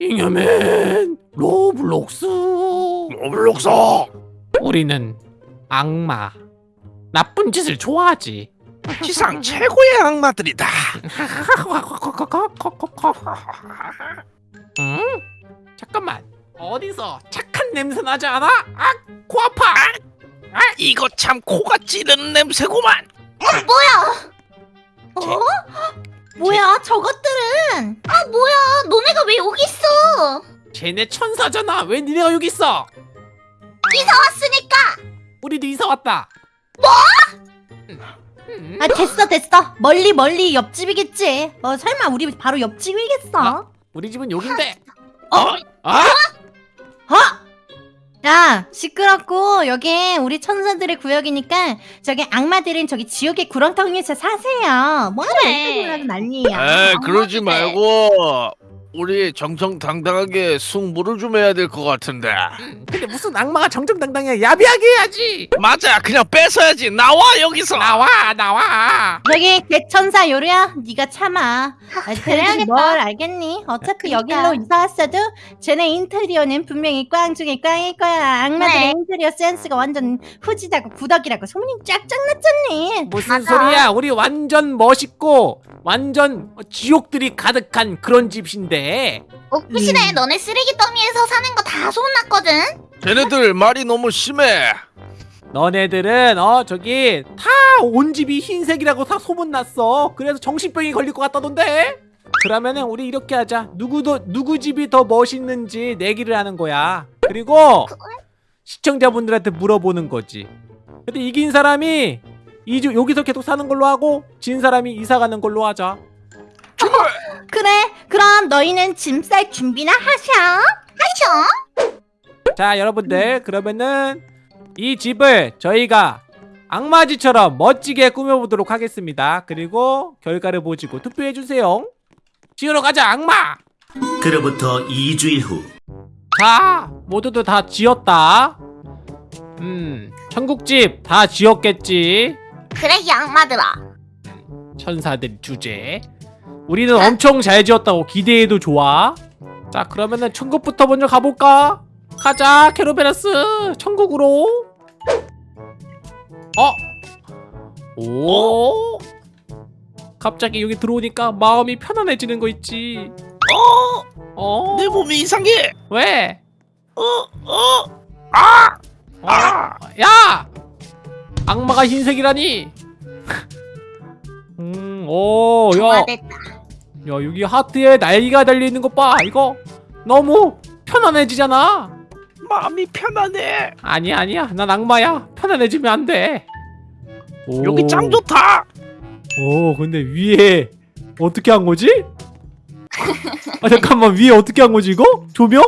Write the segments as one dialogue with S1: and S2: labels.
S1: 잉여맨 로블록스
S2: 로블록스
S1: 우리는 악마 나쁜 짓을 좋아하지
S2: 지상 최고의 악마들이다
S1: 응? 잠깐만 어디서 착한 냄새 나지 않아? 아! 코 아파!
S2: 아 이거 참 코가 찌르는 냄새구만
S3: 어? 뭐야 저것들은 아 뭐야 너네가 왜 여기 있어
S1: 쟤네 천사잖아 왜 니네가 여기 있어?
S3: 이사 왔으니까
S1: 우리도 이사 왔다 뭐?
S4: 아 됐어 됐어 멀리 멀리 옆집이겠지 어 설마 우리 바로 옆집이겠어
S1: 아. 우리 집은 여긴데
S2: 어?
S1: 아?
S4: 어? 야 시끄럽고 여기 우리 천사들의 구역이니까 저기 악마들은 저기 지옥의 구렁텅이에서 사세요 뭐하러
S3: 그래.
S4: 이렇게 놀라서 난리야
S2: 에 그러지. 말고 우리 정정당당하게 승부를 좀 해야 될 것 같은데.
S1: 음, 근데 무슨 악마가 정정당당해? 야비하게 해야지!
S2: 맞아 그냥 뺏어야지. 나와 여기서!
S1: 나와 나와!
S4: 저기 대천사 요리야? 네가 참아. 아,
S3: 그래야겠다.
S4: 뭘 알겠니? 어차피
S3: 그러니까.
S4: 여기로 이사 왔어도 쟤네 인테리어는 분명히 꽝 중에 꽝일 거야. 악마들의
S3: 네.
S4: 인테리어 센스가 완전 후지다고 구덕이라고. 소문이 쫙쫙 났잖니.
S1: 무슨
S3: 맞아.
S1: 소리야. 우리 완전 멋있고 완전 지옥들이 가득한 그런 집인데
S3: 옥부시네 너네 쓰레기 더미에서 사는 거 다 소문났거든?
S2: 쟤네들 말이 너무 심해.
S1: 너네들은 어 저기 다 온 집이 흰색이라고 다 소문났어. 그래서 정신병이 걸릴 것 같다던데? 그러면은 우리 이렇게 하자. 누구도 누구 집이 더 멋있는지 내기를 하는 거야. 그리고 시청자분들한테 물어보는 거지. 근데 이긴 사람이 이주 여기서 계속 사는 걸로 하고 진 사람이 이사 가는 걸로 하자
S4: 그래 그럼 너희는 짐 쌀 준비나 하셔.
S3: 하셔.
S1: 자 여러분들 그러면은 이 집을 저희가 악마지처럼 멋지게 꾸며보도록 하겠습니다. 그리고 결과를 보시고 투표해주세요. 지으러 가자 악마!
S5: 그로부터 2주일 후.
S1: 자 모두들 다 지었다. 음 천국집 다 지었겠지?
S3: 그래 이 악마들아.
S1: 천사들 주제 우리는 엄청 잘 지었다고 기대해도 좋아 자 그러면은 천국부터 먼저 가볼까 가자 캐로베라스 천국으로 어? 오 갑자기 여기 들어오니까 마음이 편안해지는 거 있지
S2: 어?
S1: 어?
S2: 내 몸이 이상해
S1: 왜?
S2: 어? 어? 아!
S1: 어? 야! 악마가 흰색이라니 음, 오, 야,
S3: 좋아됐다
S1: 야, 여기 하트에 날개가 달려있는 것 봐. 이거 너무 편안해지잖아.
S2: 마음이 편하네
S1: 아니야, 아니야. 난 악마야. 편안해지면 안 돼. 오.
S2: 여기 짱 좋다
S1: 오, 근데 위에 어떻게 한 거지? 아, 잠깐만. 위에 어떻게 한 거지, 이거? 조명?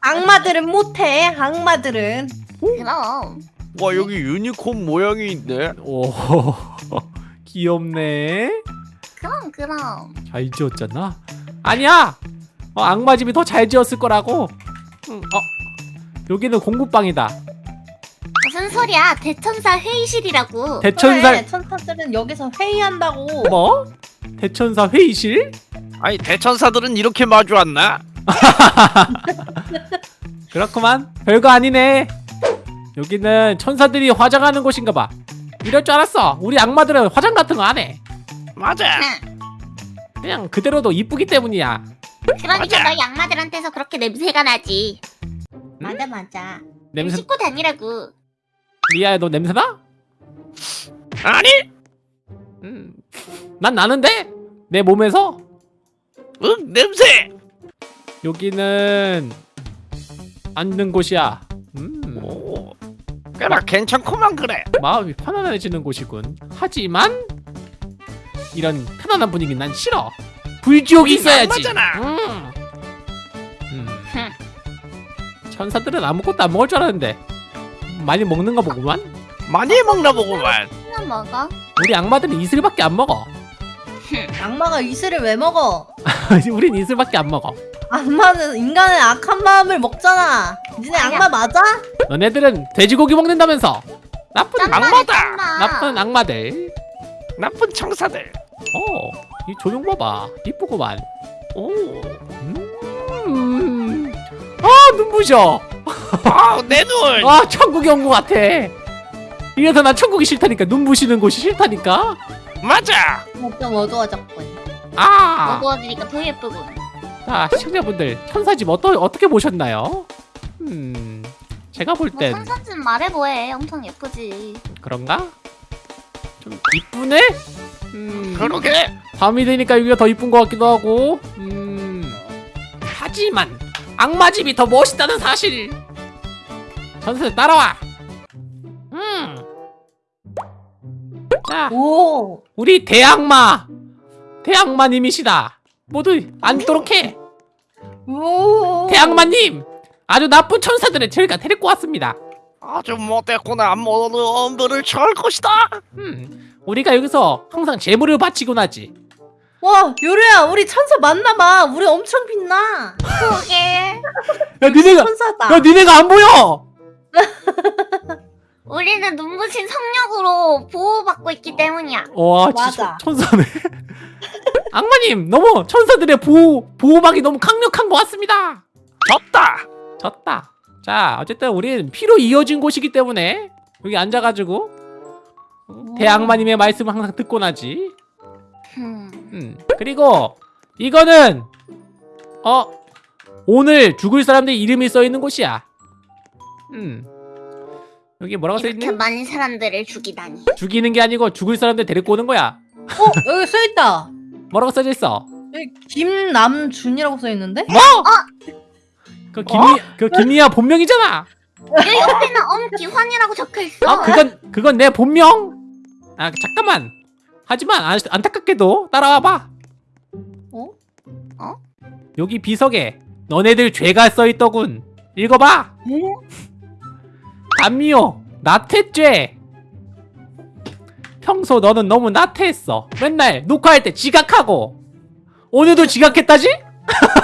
S4: 악마들은 못해 악마들은
S3: 그럼
S2: 와 여기 유니콘 모양이 있네
S1: 오, 귀엽네.
S3: 그럼 그럼
S1: 잘 지었잖아. 아니야. 어, 악마 집이 더 잘 지었을 거라고. 응, 어, 여기는 공부방이다.
S3: 무슨 소리야 대천사 회의실이라고
S1: 대천사
S4: 그래, 천사들은 여기서 회의한다고
S1: 뭐? 대천사 회의실?
S2: 아니 대천사들은 이렇게 마주 왔나?
S1: 그렇구만. 별거 아니네. 여기는 천사들이 화장하는 곳인가 봐. 이럴 줄 알았어. 우리 악마들은 화장 같은 거 안 해.
S2: 맞아
S3: 응.
S1: 그냥 그대로도 이쁘기 때문이야.
S3: 그러니까
S2: 맞아.
S3: 너희 악마들한테서 그렇게 냄새가 나지
S4: 맞아 맞아
S1: 냄새
S3: 씻고 다니라고
S1: 리아야 너 냄새 나?
S2: 아니
S1: 음. 난 나는데 내 몸에서
S2: 응 냄새
S1: 여기는 앉는 곳이야. 음.
S2: 오 꽤나 괜찮구만 그래
S1: 마음이 편안해지는 곳이군. 하지만 이런 편안한 분위기 난 싫어. 불지옥이 있어야지. 음. 음. 천사들은 아무것도 안 먹을 줄 알았는데 많이 먹는가 보구만.
S2: 많이 먹나 보구만
S3: 그냥 먹어
S1: 우리 악마들은 이슬밖에 안 먹어.
S4: 악마가 이슬을 왜 먹어
S1: 우린 이슬밖에 안 먹어.
S4: 악마는 인간의 악한 마음을 먹잖아 니네
S3: 아니야.
S4: 악마 맞아?
S1: 너네들은 돼지고기 먹는다면서. 나쁜
S2: 악마다.
S1: 나쁜 악마들.
S2: 나쁜 청사들
S1: 어, 이 조명 봐봐. 이쁘구만.
S2: 오
S1: 음. 눈부셔.
S2: 아 내 눈.
S1: 아 천국에 온것 같아. 이래서 난 천국이 싫다니까 눈부시는 곳이 싫다니까.
S2: 맞아.
S4: 좀 어두워졌군.
S1: 아,
S3: 어두워지니까 더 예쁘군.
S1: 자 시청자분들 천사집 어떠, 어떻게 보셨나요? 음, 제가 볼
S3: 뭐
S1: 땐
S3: 천사집 말해 뭐해. 엄청 예쁘지.
S1: 그런가? 좀 이쁘네? 음,
S2: 그러게.
S1: 밤이 되니까 여기가 더 이쁜 것 같기도 하고. 음, 하지만 악마 집이 더 멋있다는 사실. 천사들 따라와. 음. 자,
S4: 오.
S1: 우리 대악마 대악마님이시다 모두 앉도록 해
S4: 오.
S1: 대악마님 아주 나쁜 천사들을 저희가 데리고 왔습니다
S2: 아주 못됐구나. 모두 엄두를 칠 것이다.
S1: 음, 우리가 여기서 항상 재물을 바치곤 하지
S4: 와 요루야 우리 천사 맞나봐. 우리 엄청 빛나.
S3: 그게
S1: 야 니네가
S4: 천사다.
S1: 야 니네가 안 보여
S3: 우리는 눈부신 성력으로 보호받고 있기 때문이야.
S1: 와
S4: 맞아.
S1: 진짜 천- 천사네 악마님 너무 천사들의 보호 보호막이 너무 강력한 것 같습니다
S2: 졌다.
S1: 졌다 자 어쨌든 우리는 피로 이어진 곳이기 때문에 여기 앉아가지고 대악마님의 말씀을 항상 듣곤 하지
S3: 음.
S1: 음. 그리고 이거는 어 오늘 죽을 사람들 이름이 써 있는 곳이야. 음. 여기 뭐라고 써
S3: 이렇게? 많은 사람들을 죽이다니.
S1: 죽이는 게 아니고 죽을 사람들 데리고 오는 거야.
S4: 어 여기 써 있다.
S1: 뭐라고 써져 있어?
S4: 여기 김남준이라고 써 있는데?
S1: 뭐? 그 김이 그 김이야 본명이잖아.
S3: 여기 옆에는 엄기환이라고 적혀 있어.
S1: 아 그건 그건 내 본명. 아 잠깐만. 하지만 안, 안타깝게도 따라와 봐.
S4: 어?
S3: 어?
S1: 여기 비석에 너네들 죄가 써 있더군. 읽어봐. 담미호 나태죄. 평소 너는 너무 나태했어. 맨날 녹화할 때 지각하고 오늘도 지각했다지?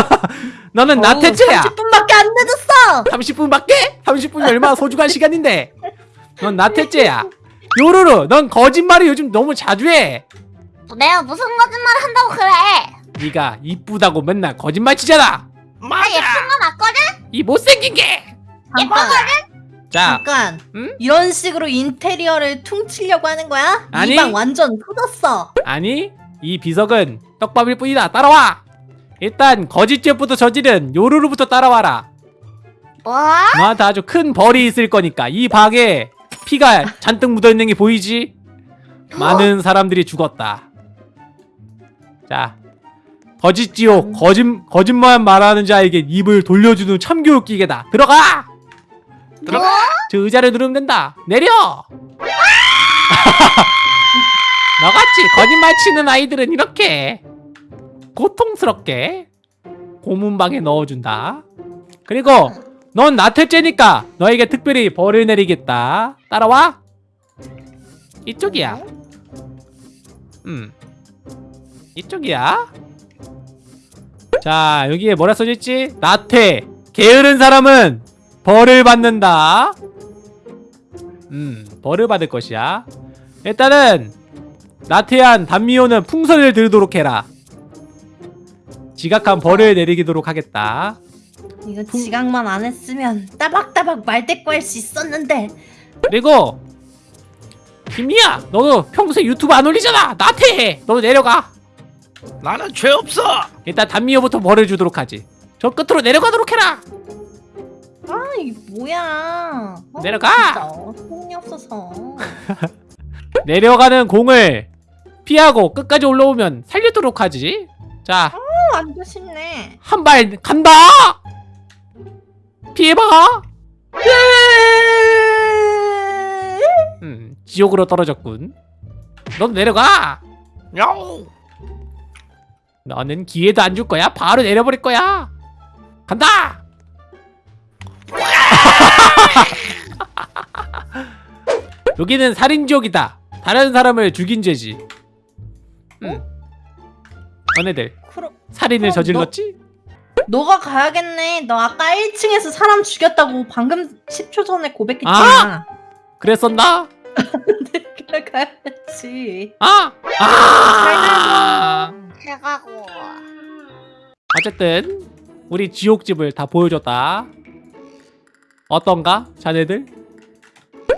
S1: 너는 나태죄야.
S4: 30분밖에 안 늦었어.
S1: 30분밖에? 30분이 얼마나 소중한 시간인데 넌 나태죄야 요루루 넌 거짓말을 요즘 너무 자주 해
S3: 내가 무슨 거짓말을 한다고 그래.
S1: 네가 이쁘다고 맨날 거짓말 치잖아
S3: 나
S2: 맞아.
S3: 예쁜 거 맞거든?
S1: 이 못생긴 게!
S4: 잠깐.
S1: 자
S4: 잠깐.
S1: 응?
S4: 이런 식으로 인테리어를 퉁치려고 하는 거야?
S1: 아니.
S4: 이 방 완전 터졌어.
S1: 아니 이 비석은 떡밥일 뿐이다 따라와 일단 거짓죄부터 저지른 요루루부터 따라와라
S3: 뭐?
S1: 너한테 아주 큰 벌이 있을 거니까 이 방에 피가 잔뜩 묻어있는 게 보이지? 많은 사람들이 죽었다 자 거짓지옥 거짓, 거짓말 말하는 자에게 입을 돌려주는 참교육 기계다 들어가!
S2: 들어가.
S1: 저 의자를 누르면 된다 내려! 너같이 거짓말 치는 아이들은 이렇게 고통스럽게 고문방에 넣어준다 그리고 넌 나태죄니까 너에게 특별히 벌을 내리겠다. 따라와. 이쪽이야. 음. 이쪽이야. 자 여기에 뭐라 써져있지? 나태 게으른 사람은 벌을 받는다. 음 벌을 받을 것이야. 일단은 나태한 단미호는 풍선을 들도록 해라. 지각한 벌을 내리도록 하겠다
S4: 이거 지각만 안 했으면 따박따박 말대꾸 할 수 있었는데.
S1: 그리고 김이야 너도 평소에 유튜브 안 올리잖아 나태해 너도 내려가
S2: 나는 죄 없어.
S1: 일단 단미호부터 벌을 주도록 하지 저 끝으로 내려가도록 해라
S4: 아 이게 뭐야? 어,
S1: 내려가!
S4: 소용이 없어서.
S1: 내려가는 공을 피하고 끝까지 올라오면 살리도록 하지 자
S4: 어, 완전 쉽네.
S1: 한 발 간다 피해봐. 음 지옥으로 떨어졌군. 넌 내려가. 너는 기회도 안 줄 거야. 바로 내려버릴 거야. 간다! 여기는 살인지옥이다. 다른 사람을 죽인 죄지. 음. 너네들
S4: 그럼
S1: 살인을 저질렀지?
S4: 너가 가야겠네. 너 아까 1층에서 사람 죽였다고 방금 10초 전에 고백했잖아.
S1: 그랬었나?
S4: 내가 가야지.
S1: 아! 아!
S3: 해가고.
S1: 어쨌든 우리 지옥집을 다 보여줬다 어떤가? 자네들?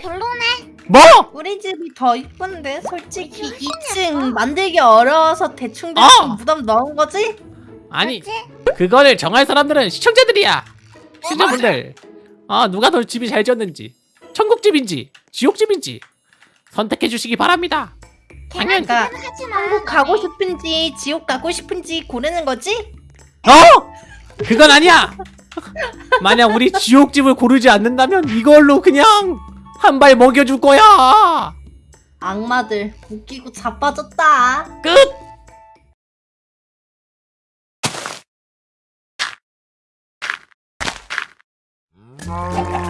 S3: 별로네.
S1: 뭐?
S4: 우리 집이 더 이쁜데 솔직히 2층 만들기 어려워서 대충 대충
S1: 어!
S4: 무덤 넣은 거지?
S1: 아니
S3: 그치?
S1: 그거를 정할 사람들은 시청자들이야. 시청자분들. 아. 누가 더 집이 잘 지었는지. 천국집인지 지옥집인지 선택해 주시기 바랍니다. 당연
S4: 그러니까. 한국 가고 싶은지 지옥 가고 싶은지 고르는 거지?
S1: 어? 그건 아니야. 만약 우리 지옥집을 고르지 않는다면 이걸로 그냥 한 발 먹여줄 거야.
S4: 악마들 웃기고 자빠졌다.
S1: 끝
S3: 아,